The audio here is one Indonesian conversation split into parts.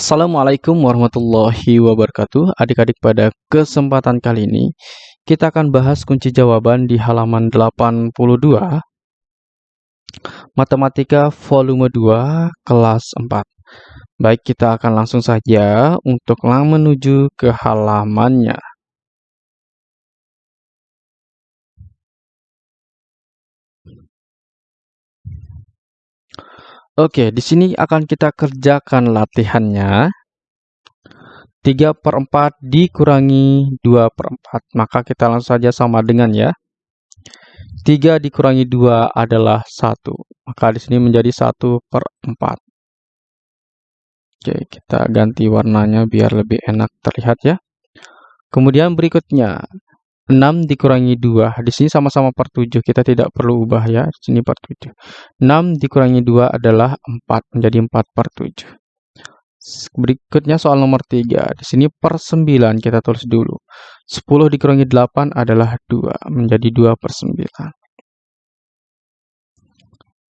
Assalamualaikum warahmatullahi wabarakatuh. Adik-adik pada kesempatan kali ini kita akan bahas kunci jawaban di halaman 82 Matematika volume 2 kelas 4. Baik, kita akan langsung saja untuk menuju ke halamannya. Oke, di sini akan kita kerjakan latihannya. 3 per 4 dikurangi 2 per 4. Maka kita langsung saja sama dengan ya. 3 dikurangi 2 adalah 1. Maka di sini menjadi 1 per 4. Oke, kita ganti warnanya biar lebih enak terlihat ya. Kemudian berikutnya, 6 dikurangi 2. Di sini sama-sama per 7. Kita tidak perlu ubah ya. Di sini per 7. 6 dikurangi 2 adalah 4. Menjadi 4 per 7. Berikutnya soal nomor 3. Di sini per 9 kita tulis dulu. 10 dikurangi 8 adalah 2. Menjadi 2 per 9.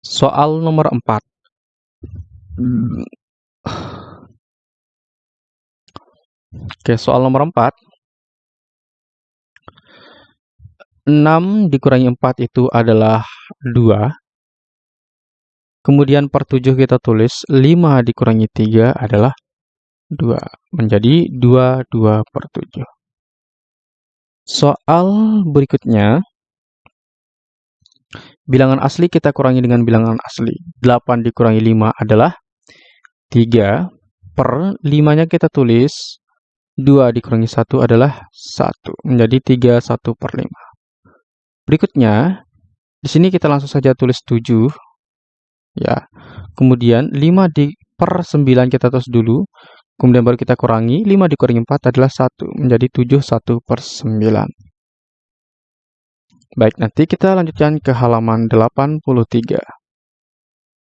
Soal nomor 4. Oke, soal nomor 4. 6 dikurangi 4 itu adalah 2. Kemudian per 7 kita tulis 5 dikurangi 3 adalah 2. Menjadi 2, 2 per 7. Soal berikutnya. Bilangan asli kita kurangi dengan bilangan asli. 8 dikurangi 5 adalah 3. Per 5-nya kita tulis 2 dikurangi 1 adalah 1. Menjadi 3, 1 per 5. Berikutnya, di sini kita langsung saja tulis 7. Ya. Kemudian 5 di per 9 kita tulis dulu. Kemudian baru kita kurangi. 5 dikurangi 4 adalah 1. Menjadi 7, 1 per 9. Baik, nanti kita lanjutkan ke halaman 83.